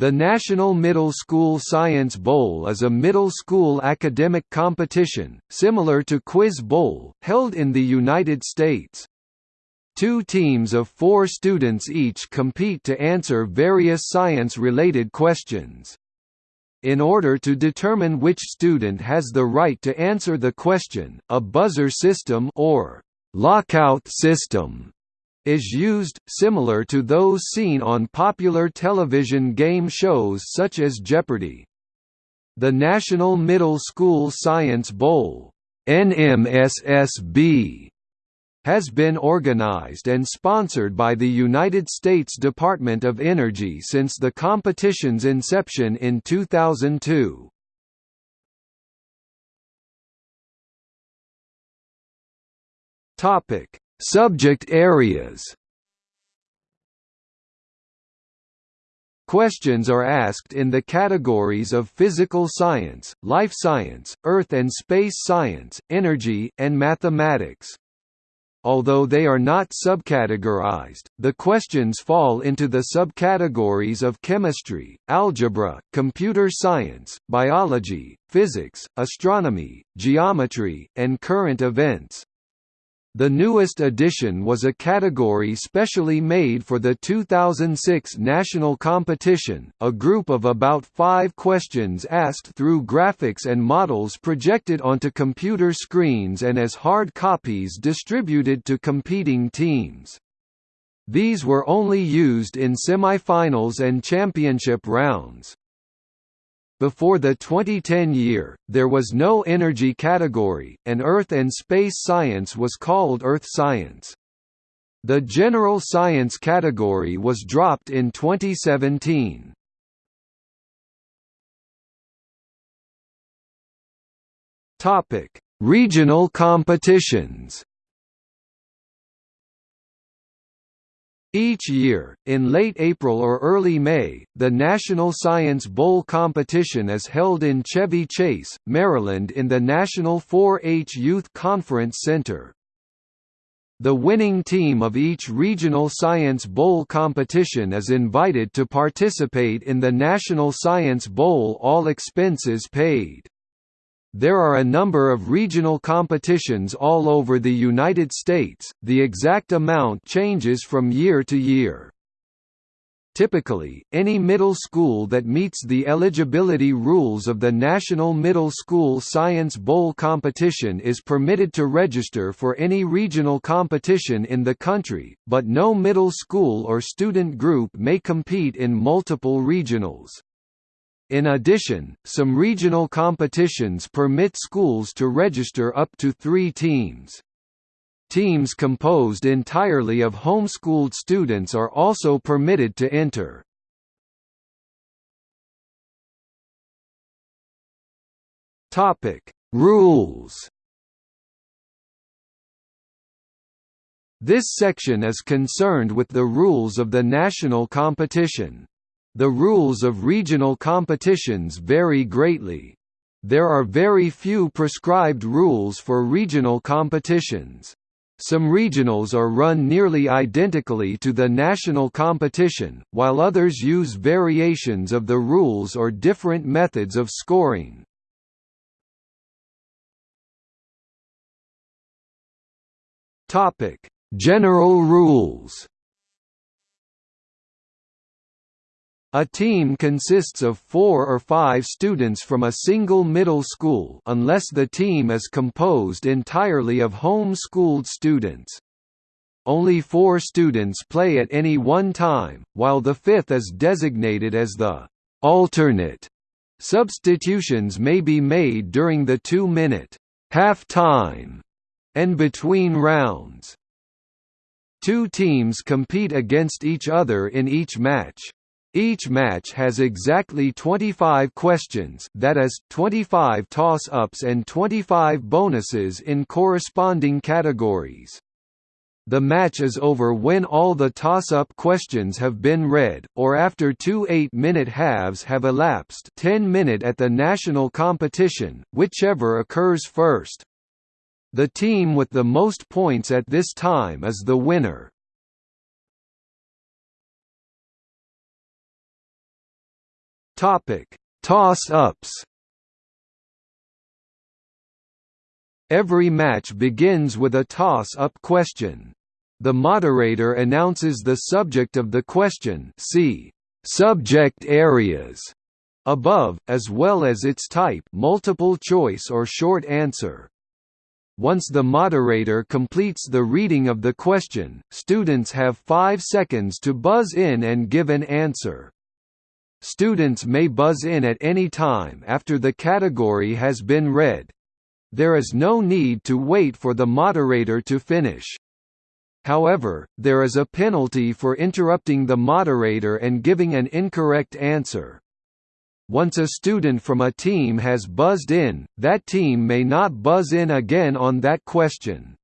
The National Middle School Science Bowl is a middle school academic competition, similar to Quiz Bowl, held in the United States. Two teams of four students each compete to answer various science-related questions. In order to determine which student has the right to answer the question, a buzzer system or lockout system is used, similar to those seen on popular television game shows such as Jeopardy! The National Middle School Science Bowl NMSSB, has been organized and sponsored by the United States Department of Energy since the competition's inception in 2002. Topic: Subject areas Questions are asked in the categories of physical science, life science, earth and space science, energy, and mathematics. Although they are not subcategorized, the questions fall into the subcategories of chemistry, algebra, computer science, biology, physics, astronomy, geometry, and current events. The newest addition was a category specially made for the 2006 national competition, a group of about five questions asked through graphics and models projected onto computer screens and as hard copies distributed to competing teams. These were only used in semifinals and championship rounds. Before the 2010 year, there was no energy category, and Earth and space science was called Earth science. The general science category was dropped in 2017. Topic: Regional competitions. Each year, in late April or early May, the National Science Bowl competition is held in Chevy Chase, Maryland in the National 4-H Youth Conference Center. The winning team of each regional Science Bowl competition is invited to participate in the National Science Bowl all expenses paid. There are a number of regional competitions all over the United States, the exact amount changes from year to year. Typically, any middle school that meets the eligibility rules of the National Middle School Science Bowl competition is permitted to register for any regional competition in the country, but no middle school or student group may compete in multiple regionals. In addition, some regional competitions permit schools to register up to three teams. Teams composed entirely of homeschooled students are also permitted to enter. Topic: Rules. This section is concerned with the rules of the national competition. The rules of regional competitions vary greatly. There are very few prescribed rules for regional competitions. Some regionals are run nearly identically to the national competition, while others use variations of the rules or different methods of scoring. General rules A team consists of four or five students from a single middle school unless the team is composed entirely of home-schooled students. Only four students play at any one time, while the fifth is designated as the alternate. Substitutions may be made during the two-minute half-time and between rounds. Two teams compete against each other in each match. Each match has exactly 25 questions that is, 25 toss-ups and 25 bonuses in corresponding categories. The match is over when all the toss-up questions have been read, or after two eight-minute halves have elapsed 10 minute at the national competition, whichever occurs first. The team with the most points at this time is the winner. Topic: Toss-ups. Every match begins with a toss-up question. The moderator announces the subject of the question see subject areas above, as well as its type multiple choice or short answer. Once the moderator completes the reading of the question, students have five seconds to buzz in and give an answer. Students may buzz in at any time after the category has been read. There is no need to wait for the moderator to finish. However, there is a penalty for interrupting the moderator and giving an incorrect answer. Once a student from a team has buzzed in, that team may not buzz in again on that question.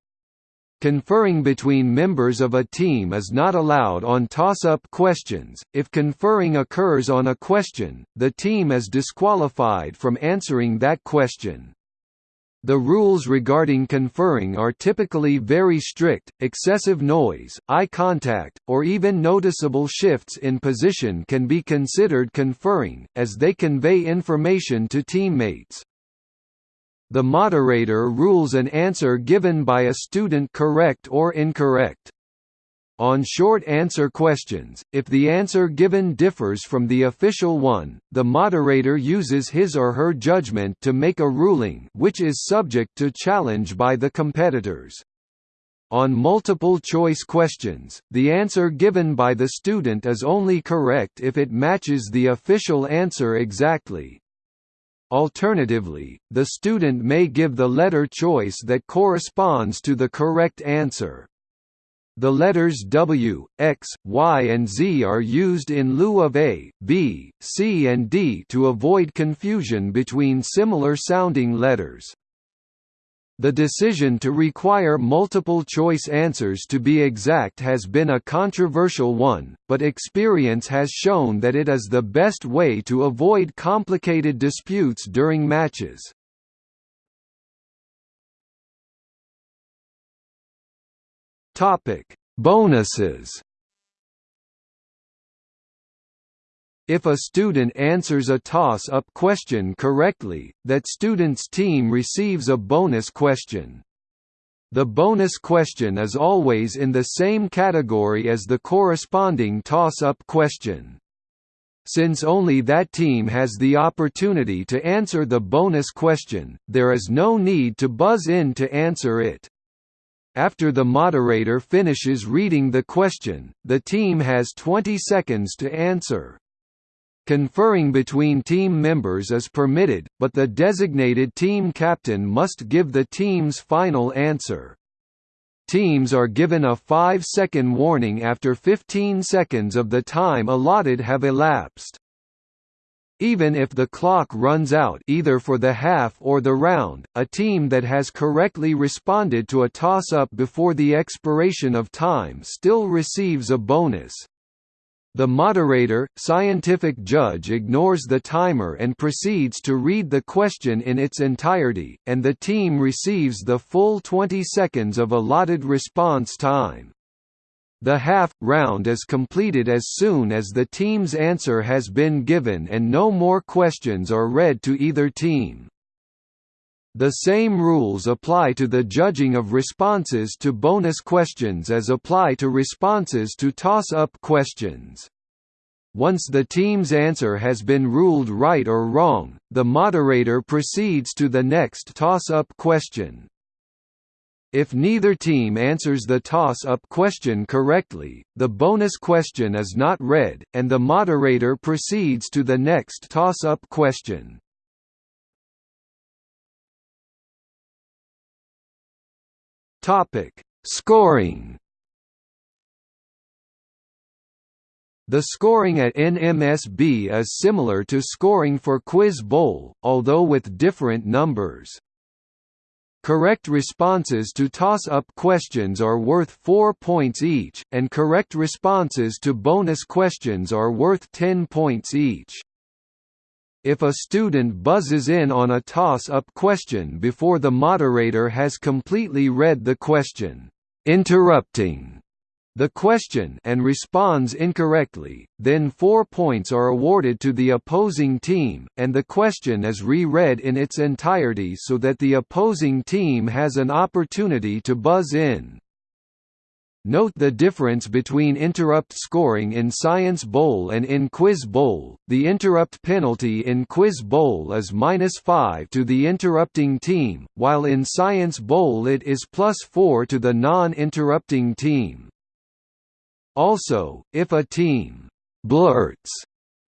Conferring between members of a team is not allowed on toss-up questions. If conferring occurs on a question, the team is disqualified from answering that question. The rules regarding conferring are typically very strict, excessive noise, eye contact, or even noticeable shifts in position can be considered conferring, as they convey information to teammates. The moderator rules an answer given by a student correct or incorrect. On short answer questions, if the answer given differs from the official one, the moderator uses his or her judgment to make a ruling which is subject to challenge by the competitors. On multiple choice questions, the answer given by the student is only correct if it matches the official answer exactly. Alternatively, the student may give the letter choice that corresponds to the correct answer. The letters W, X, Y and Z are used in lieu of A, B, C and D to avoid confusion between similar sounding letters. The decision to require multiple-choice answers to be exact has been a controversial one, but experience has shown that it is the best way to avoid complicated disputes during matches. Bonuses. If a student answers a toss-up question correctly, that student's team receives a bonus question. The bonus question is always in the same category as the corresponding toss-up question. Since only that team has the opportunity to answer the bonus question, there is no need to buzz in to answer it. After the moderator finishes reading the question, the team has 20 seconds to answer. Conferring between team members is permitted, but the designated team captain must give the team's final answer. Teams are given a 5-second warning after 15 seconds of the time allotted have elapsed. Even if the clock runs out either for the half or the round, a team that has correctly responded to a toss-up before the expiration of time still receives a bonus. The moderator, scientific judge ignores the timer and proceeds to read the question in its entirety, and the team receives the full 20 seconds of allotted response time. The half round is completed as soon as the team's answer has been given and no more questions are read to either team. The same rules apply to the judging of responses to bonus questions as apply to responses to toss-up questions. Once the team's answer has been ruled right or wrong, the moderator proceeds to the next toss-up question. If neither team answers the toss-up question correctly, the bonus question is not read, and the moderator proceeds to the next toss-up question. Topic: Scoring. The scoring at NMSB is similar to scoring for Quiz Bowl, although with different numbers. Correct responses to toss-up questions are worth 4 points each, and correct responses to bonus questions are worth 10 points each. If a student buzzes in on a toss-up question before the moderator has completely read the question, interrupting the question and responds incorrectly, then four points are awarded to the opposing team, and the question is re-read in its entirety so that the opposing team has an opportunity to buzz in. Note the difference between interrupt scoring in Science Bowl and in Quiz Bowl. The interrupt penalty in Quiz Bowl is minus 5 to the interrupting team, while in Science Bowl it is plus 4 to the non-interrupting team. Also, if a team blurts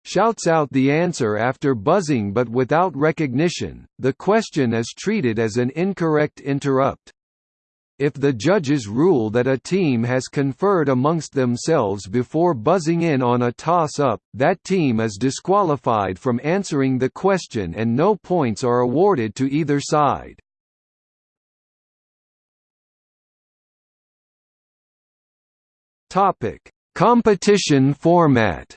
shouts out the answer after buzzing but without recognition, the question is treated as an incorrect interrupt. If the judges rule that a team has conferred amongst themselves before buzzing in on a toss-up, that team is disqualified from answering the question and no points are awarded to either side. Topic: Competition format.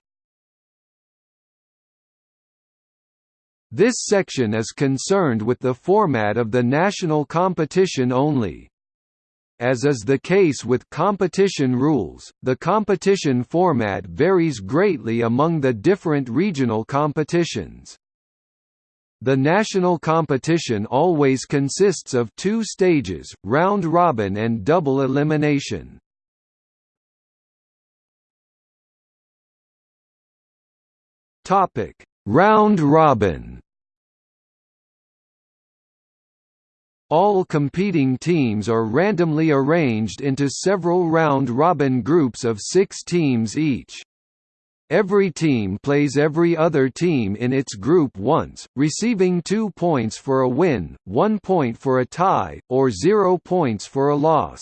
This section is concerned with the format of the national competition only. As is the case with competition rules, the competition format varies greatly among the different regional competitions. The national competition always consists of two stages, round robin and double elimination. Topic: All competing teams are randomly arranged into several round-robin groups of six teams each. Every team plays every other team in its group once, receiving two points for a win, one point for a tie, or zero points for a loss.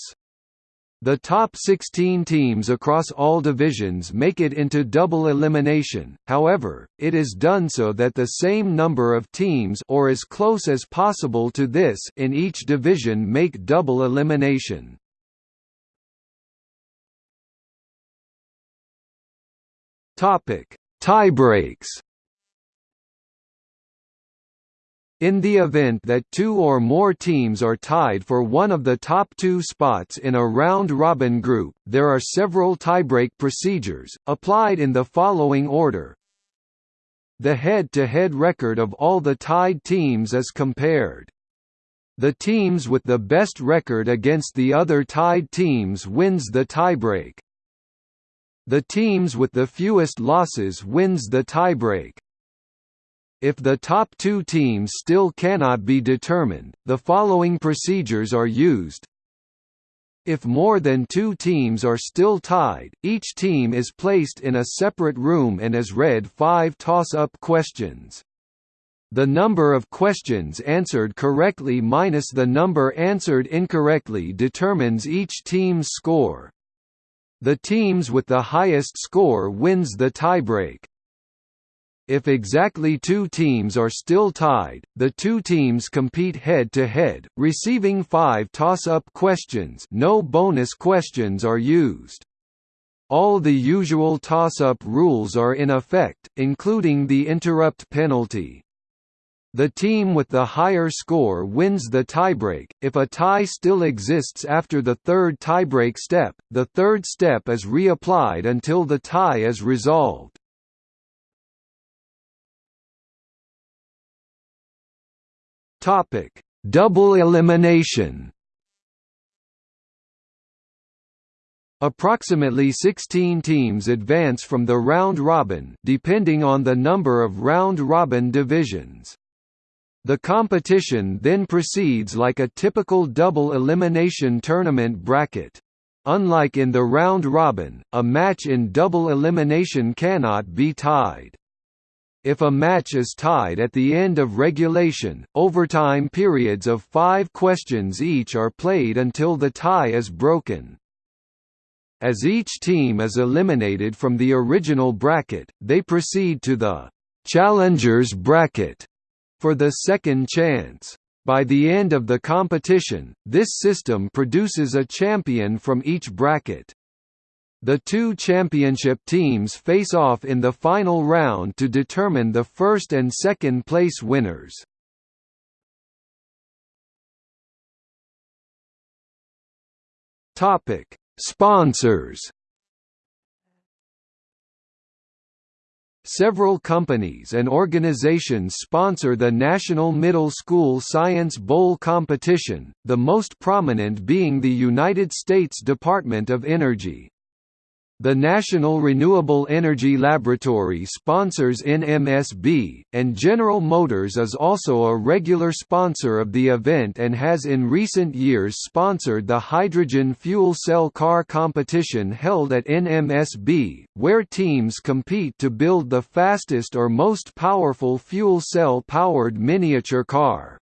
The top 16 teams across all divisions make it into double elimination, however, it is done so that the same number of teams or as close as possible to this in each division make double elimination. Tiebreaks In the event that two or more teams are tied for one of the top two spots in a round-robin group, there are several tiebreak procedures, applied in the following order. The head-to-head -head record of all the tied teams is compared. The teams with the best record against the other tied teams wins the tiebreak. The teams with the fewest losses wins the tiebreak. If the top two teams still cannot be determined, the following procedures are used. If more than two teams are still tied, each team is placed in a separate room and is read five toss-up questions. The number of questions answered correctly minus the number answered incorrectly determines each team's score. The teams with the highest score wins the tiebreak. If exactly two teams are still tied, the two teams compete head-to-head, -head, receiving five toss-up questions no bonus questions are used. All the usual toss-up rules are in effect, including the interrupt penalty. The team with the higher score wins the tiebreak. If a tie still exists after the third tiebreak step, the third step is reapplied until the tie is resolved. Topic: Double elimination. Approximately 16 teams advance from the round robin depending on the number of round robin divisions. The competition then proceeds like a typical double elimination tournament bracket. Unlike in the round robin, a match in double elimination cannot be tied. If a match is tied at the end of regulation, overtime periods of five questions each are played until the tie is broken. As each team is eliminated from the original bracket, they proceed to the «challengers bracket» for the second chance. By the end of the competition, this system produces a champion from each bracket. The two championship teams face off in the final round to determine the first and second place winners. Topic: Sponsors. Several companies and organizations sponsor the National Middle School Science Bowl competition, the most prominent being the United States Department of Energy, the National Renewable Energy Laboratory sponsors NMSB, and General Motors is also a regular sponsor of the event and has in recent years sponsored the hydrogen fuel cell car competition held at NMSB, where teams compete to build the fastest or most powerful fuel cell-powered miniature car.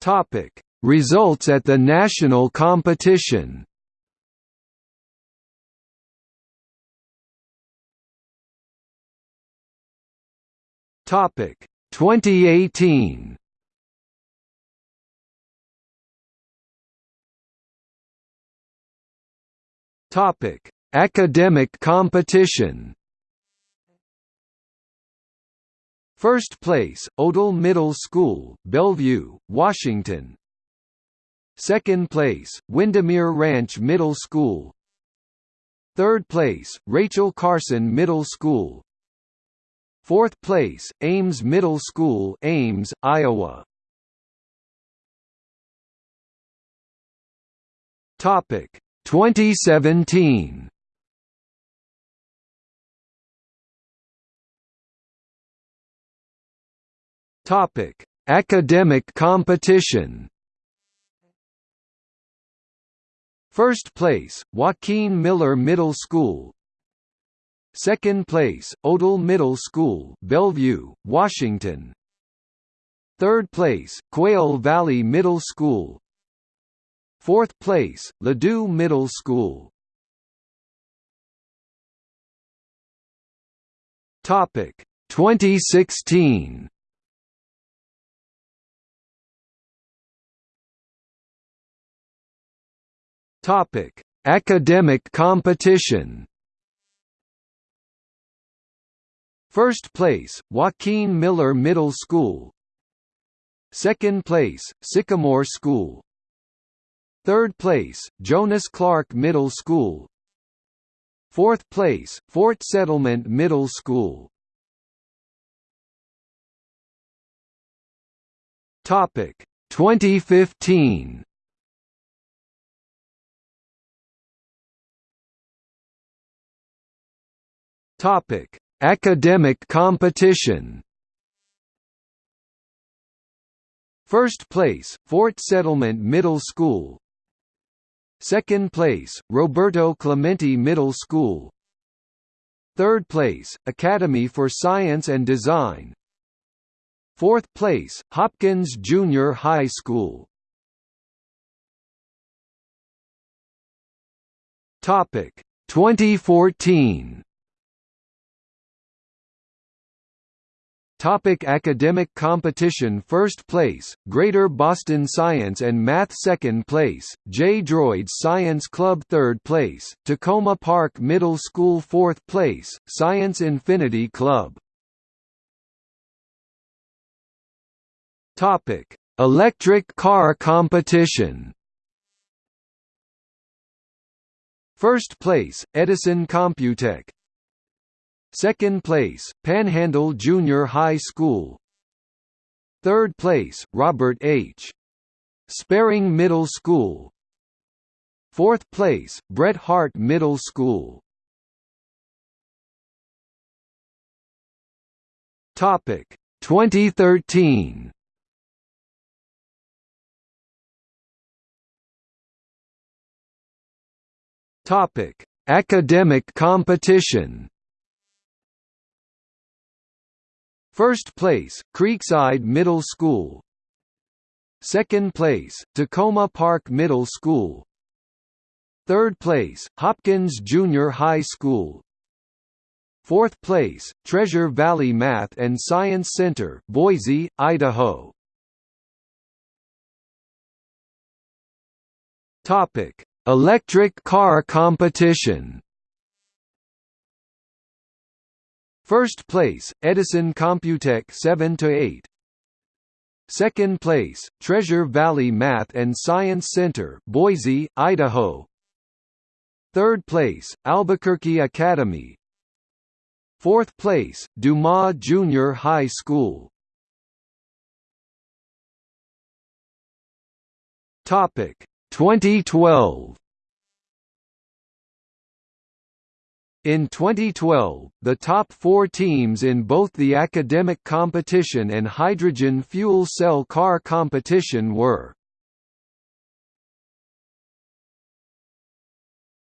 Topic Results at the national competition. Topic 2018 Topic Academic competition. First place, Odle Middle School, Bellevue, Washington Second place, Windermere Ranch Middle School. Third place, Rachel Carson Middle School. Fourth place, Ames Middle School Ames, Iowa. Topic 2017 Topic Academic competition First place, Joaquin Miller Middle School. Second place, Odle Middle School Bellevue, Washington. Third place, Quail Valley Middle School. Fourth place, Ladue Middle School. Topic. 2016 Topic: Academic competition. First place, Joaquin Miller Middle School. Second place, Sycamore School. Third place, Jonas Clark Middle School. Fourth place, Fort Settlement Middle School. Topic 2015. Topic: Academic competition. First place, Fort Settlement Middle School. Second place, Roberto Clemente Middle School. Third place, Academy for Science and Design. Fourth place, Hopkins Junior High School. Topic 2014 Topic academic competition First place, Greater Boston Science and Math Second place, J. Droids Science Club Third place, Takoma Park Middle School Fourth place, Science Infinity Club Topic: Electric car competition. First place, Edison Computech. Second place, Panhandle Junior High School. Third place, Robert H. Sperreng Middle School. Fourth place, Bret Harte Middle School. Topic 2013 Topic Academic competition First place, Creekside Middle School. Second place, Takoma Park Middle School. Third place, Hopkins Junior High School. Fourth place, Treasure Valley Math and Science Center, Boise, Idaho. Electric car competition First place, Edison Computech 7 to 8. Second place, Treasure Valley Math and Science Center, Boise, Idaho. Third place, Albuquerque Academy. Fourth place, Dumas Junior High School. Topic 2012 In 2012, the top four teams in both the academic competition and hydrogen fuel cell car competition were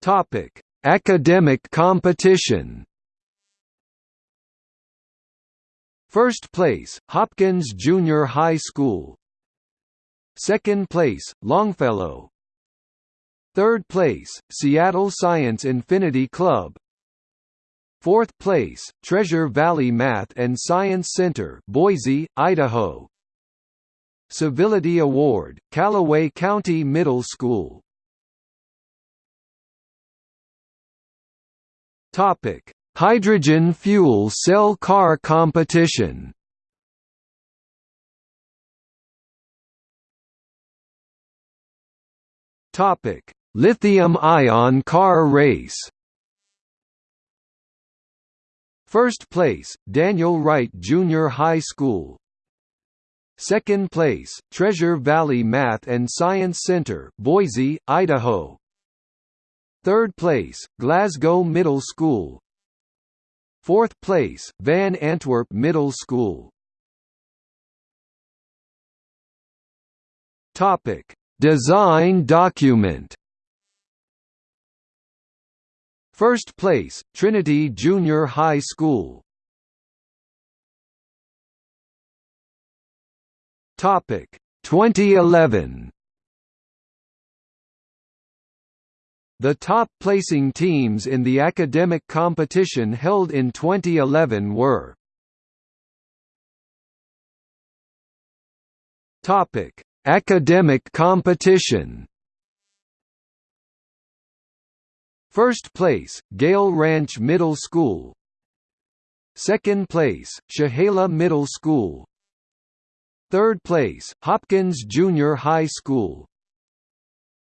Topic: Academic competition. First place, Hopkins Junior High School. Second place, Longfellow. Third place, Seattle Science Infinity Club. Fourth place, Treasure Valley Math and Science Center, Boise, Idaho. Civility Award, Callaway County Middle School. Topic: Hydrogen fuel cell car competition. Topic: Lithium-ion car race. First place, Daniel Wright Junior High School. Second place, Treasure Valley Math and Science Center, Boise, Idaho. Third place, Glasgow Middle School. Fourth place, Van Antwerp Middle School. Topic: Design document. First place, Trinity Junior High School. Topic 2011. The top placing teams in the academic competition held in 2011 were Topic: Academic competition First place, Gale Ranch Middle School. Second place, Chehalis Middle School. Third place, Hopkins Junior High School.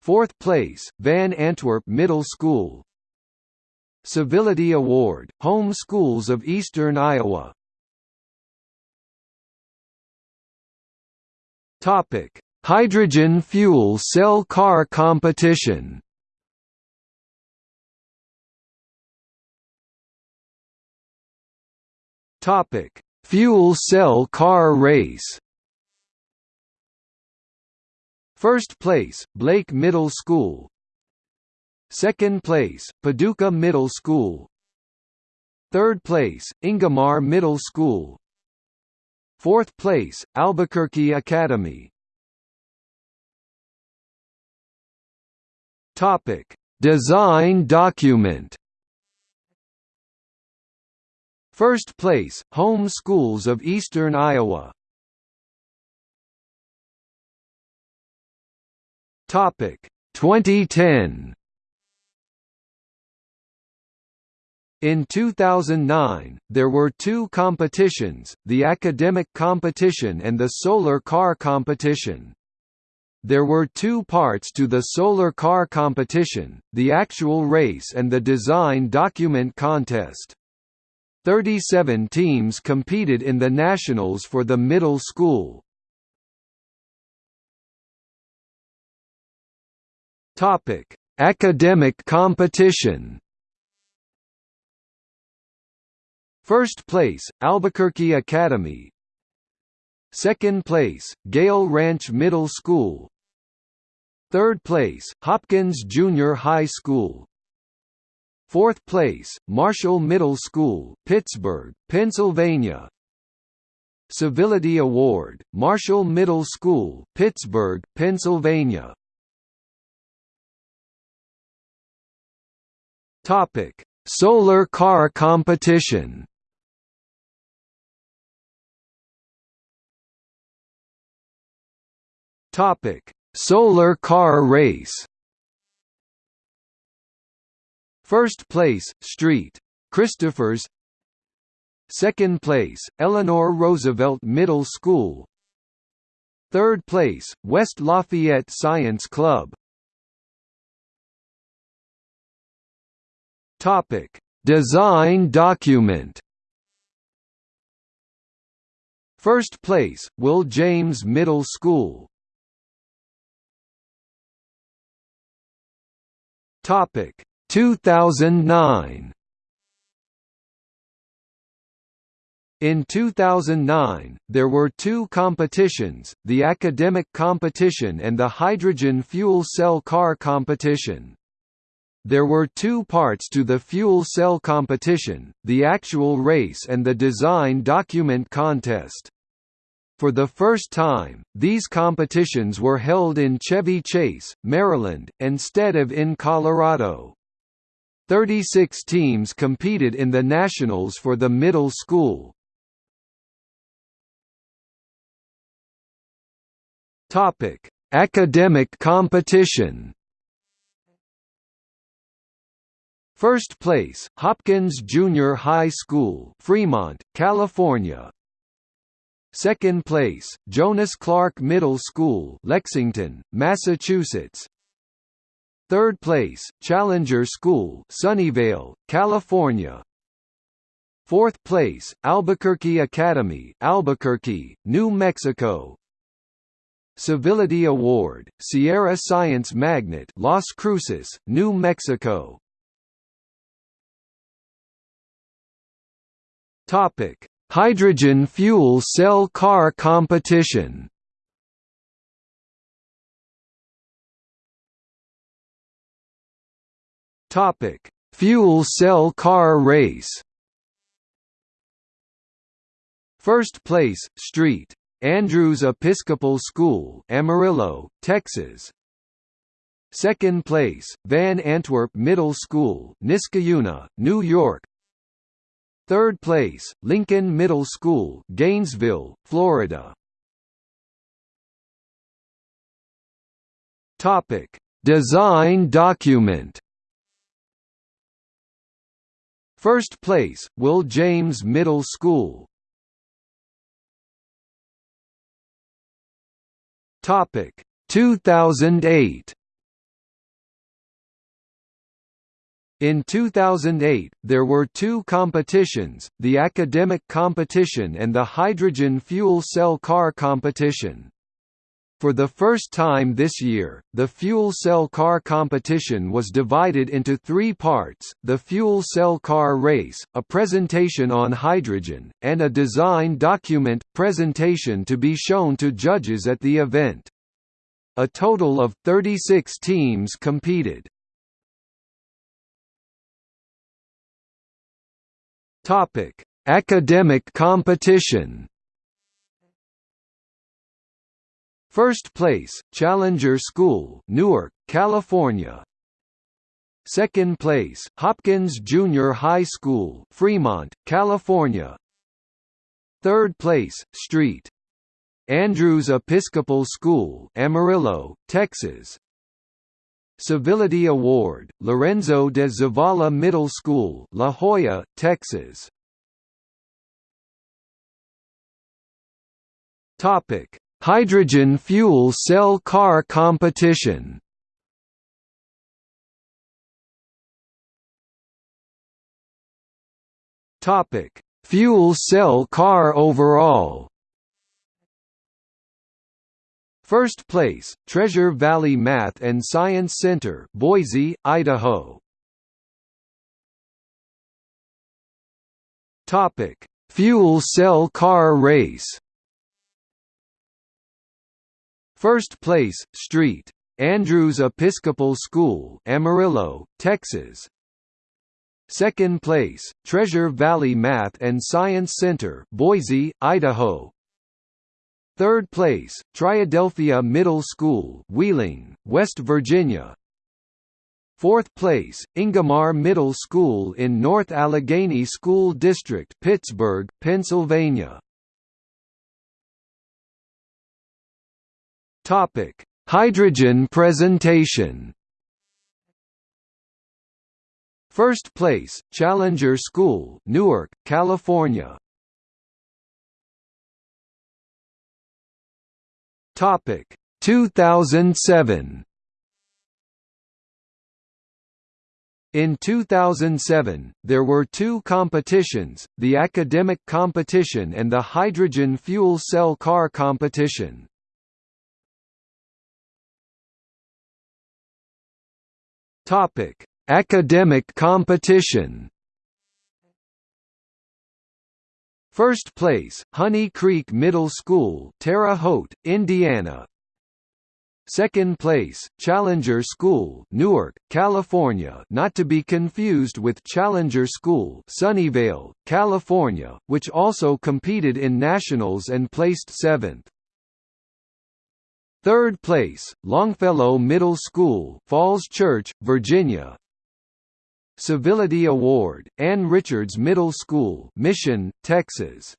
Fourth place, Van Antwerp Middle School. Civility Award, Home Schools of Eastern Iowa. Hydrogen fuel cell car competition Topic: Fuel cell car race. First place, Blake Middle School. Second place, Paducah Middle School. Third place, Ingomar Middle School. Fourth place, Albuquerque Academy. Topic: Design document. First place, Home Schools of Eastern Iowa. Topic 2010. In 2009, there were two competitions, the academic competition and the solar car competition. There were two parts to the solar car competition, the actual race and the design document contest. 37 teams competed in the nationals for the middle school. Topic: Academic competition. First place, Albuquerque Academy. Second place, Gale Ranch Middle School. Third place, Hopkins Junior High School. Fourth place, Marshall Middle School, Pittsburgh, Pennsylvania. Civility Award, Marshall Middle School, Pittsburgh, Pennsylvania. Topic: Solar car competition. Topic: Solar car race. First place, Street. Christophers Second place, Eleanor Roosevelt Middle School Third place, West Lafayette Science Club Topic: Design document. First place, Will James Middle School. Topic 2009. In 2009, there were two competitions, the academic competition and the hydrogen fuel cell car competition. There were two parts to the fuel cell competition, the actual race and the design document contest. For the first time, these competitions were held in Chevy Chase, Maryland, instead of in Colorado. 36 teams competed in the nationals for the middle school. Topic: Academic competition. First place, Hopkins Junior High School, Fremont, California. Second place, Jonas Clark Middle School, Lexington, Massachusetts. Third place, Challenger School, Sunnyvale, California. Fourth place, Albuquerque Academy, Albuquerque, New Mexico. Civility Award, Sierra Science Magnet Las Cruces, New Mexico Topic: Hydrogen fuel cell car competition. Topic: Fuel cell car race. First place, Street Andrews Episcopal School, Amarillo, Texas. Second place, Van Antwerp Middle School, Niskayuna, New York. Third place, Lincoln Middle School, Gainesville, Florida. Topic: Design document. First place, Will James Middle School, Topic 2008 In 2008, there were two competitions, the academic competition and the hydrogen fuel cell car competition. For the first time this year, the fuel cell car competition was divided into three parts, the fuel cell car race, a presentation on hydrogen, and a design document, presentation to be shown to judges at the event. A total of 36 teams competed. Academic competition First place, Challenger School, Newark, California. Second place, Hopkins Junior High School, Fremont, California. Third place, Street. Andrews Episcopal School, Amarillo, Texas. Civility Award, Lorenzo de Zavala Middle School, La Joya, Texas. Topic: Hydrogen fuel cell car competition Topic: Fuel cell car overall. First place, Treasure Valley Math and Science Center, Boise, Idaho. Topic: Fuel cell car race. First place, Street. Andrews Episcopal School, Amarillo, Texas. Second place, Treasure Valley Math and Science Center, Boise, Idaho. Third place, Triadelphia Middle School, Wheeling, West Virginia. Fourth place, Ingomar Middle School in North Allegheny School District, Pittsburgh, Pennsylvania. Topic: Hydrogen presentation. First place, Challenger School, Newark, California. Topic: 2007. In 2007, there were two competitions, the academic competition and the hydrogen fuel cell car competition. Topic: Academic competition. First place, Honey Creek Middle School, Terre Haute, Indiana. Second place, Challenger School, Newark, California, not to be confused with Challenger School, Sunnyvale, California, which also competed in nationals and placed 7th. Third place, Longfellow Middle School, Falls Church, Virginia. Civility Award, Ann Richards Middle School, Mission, Texas.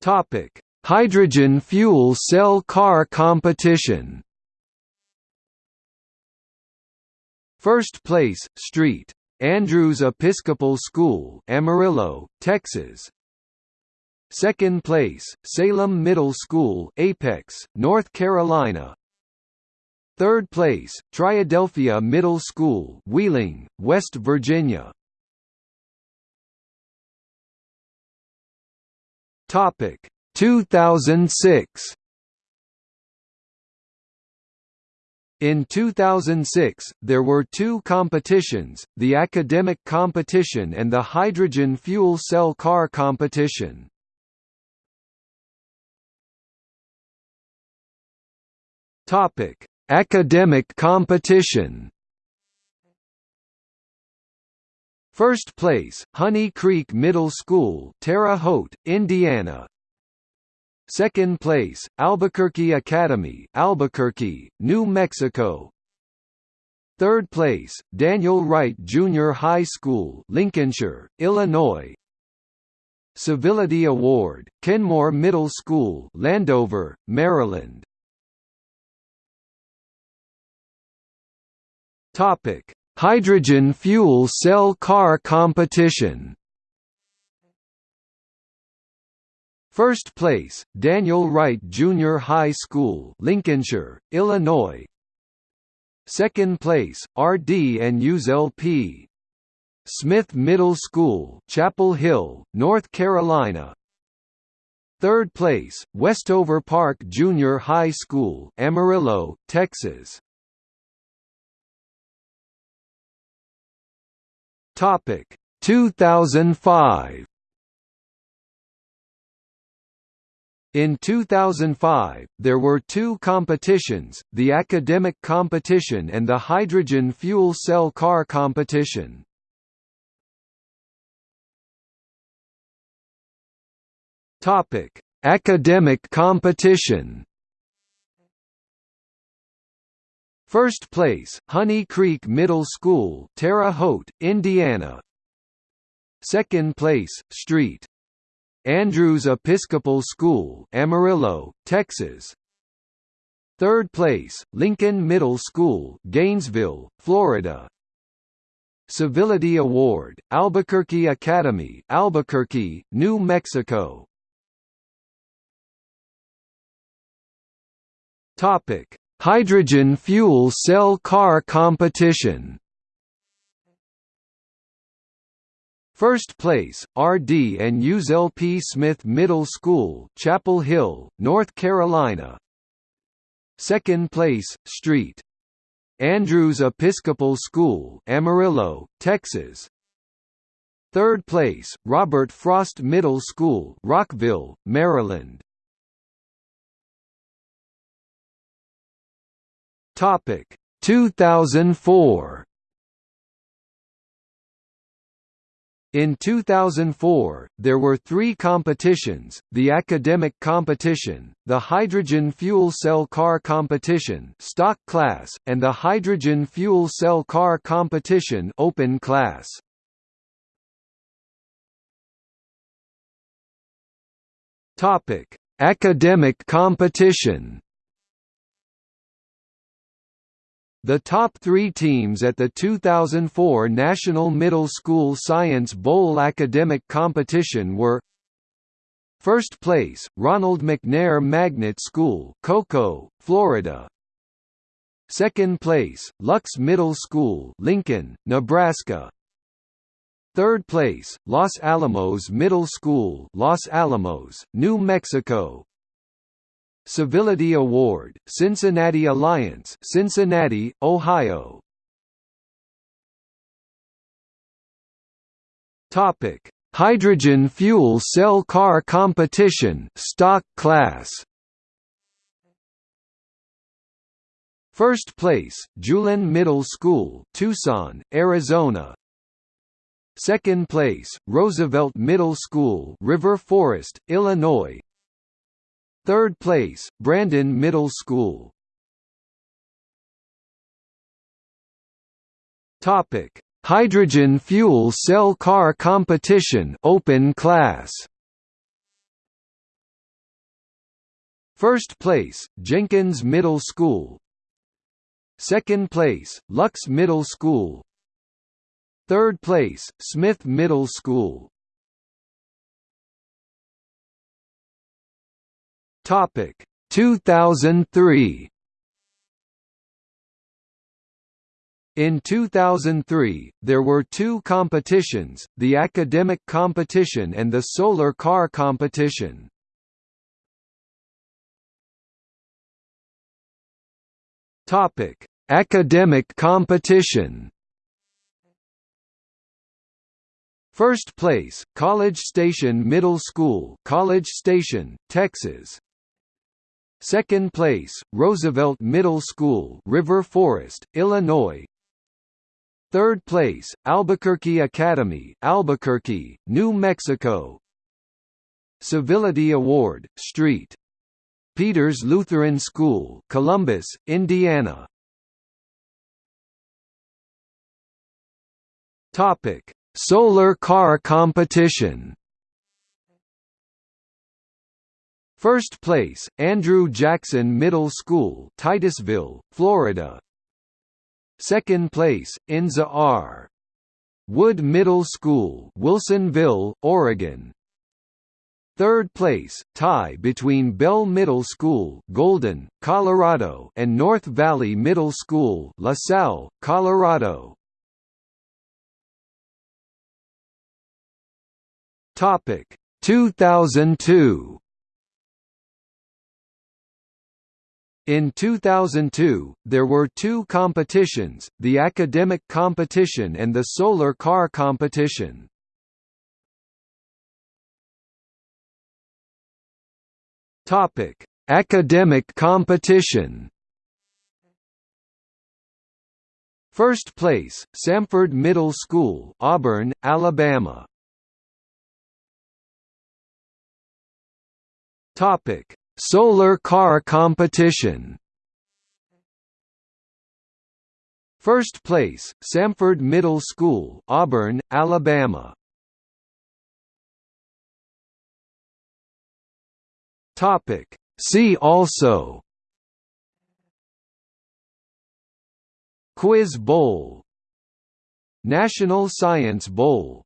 Topic: Hydrogen fuel cell car competition. First place, St. Andrews Episcopal School, Amarillo, Texas. Second place, Salem Middle School, Apex, North Carolina. Third place, Triadelphia Middle School, Wheeling, West Virginia. Topic 2006 In 2006, there were two competitions, the academic competition and the hydrogen fuel cell car competition. Topic: Academic competition. First place, Honey Creek Middle School, Terre Haute, Indiana. Second place, Albuquerque Academy, Albuquerque, New Mexico. Third place, Daniel Wright Junior High School, Lincolnshire, Illinois. Civility Award, Kenmoor Middle School, Landover, Maryland. Topic: Hydrogen fuel cell car competition. First place, Daniel Wright Junior High School, Lincolnshire, Illinois. Second place, RD and USLP. Smith Middle School, Chapel Hill, North Carolina. Third place, Westover Park Junior High School, Amarillo, Texas. Topic 2005 In 2005, there were two competitions, the academic competition and the hydrogen fuel cell car competition. Topic: Academic competition. First place, Honey Creek Middle School, Terre Haute, Indiana. Second place, St. Andrews Episcopal School, Amarillo, Texas. Third place, Lincoln Middle School, Gainesville, Florida. Civility Award, Albuquerque Academy, Albuquerque, New Mexico. Topic: Hydrogen fuel cell car competition First place, RD and USLP Smith Middle School, Chapel Hill, North Carolina. Second place, St. Andrews Episcopal School, Amarillo, Texas. Third place, Robert Frost Middle School, Rockville, Maryland. Topic. 2004 In 2004, there were three competitions, the academic competition, the hydrogen fuel cell car competition stock class, and the hydrogen fuel cell car competition open class. Academic competition The top three teams at the 2004 National Middle School Science Bowl academic competition were First place, Ronald McNair Magnet School, Cocoa, Florida. Second place, Lux Middle School, Lincoln, Nebraska. Third place, Los Alamos Middle School, Los Alamos, New Mexico. Civility Award, Cincinnati Alliance, Cincinnati, Ohio. Topic: Hydrogen fuel cell car competition, stock class. First place, Julian Middle School, Tucson, Arizona. Second place, Roosevelt Middle School, River Forest, Illinois. Third place, Brandon Middle School. Topic: Hydrogen fuel cell car competition, open class. First place, Jenkins Middle School, Second place, Lux Middle School Third place, Smith Middle School Topic 2003 In 2003, there were two competitions, the academic competition and the solar car competition. Topic: Academic competition. First place, College Station Middle School, College Station, Texas. Second place, Roosevelt Middle School, River Forest, Illinois. Third place, Albuquerque Academy, Albuquerque, New Mexico. Civility Award, St. Peter's Lutheran School, Columbus, Indiana. Topic: Solar car competition. First place, Andrew Jackson Middle School, Titusville, Florida. Second place, Inza R. Wood Middle School, Wilsonville, Oregon. Third place, tie between Bell Middle School, Golden, Colorado, and North Valley Middle School, LaSalle, Colorado. Topic 2002. In 2002, there were two competitions, the academic competition and the solar car competition. Academic competition. First place, Samford Middle School, Auburn, Alabama. Solar car competition. First place, Samford Middle School, Auburn, Alabama. Topic. See also Quiz Bowl National Science Bowl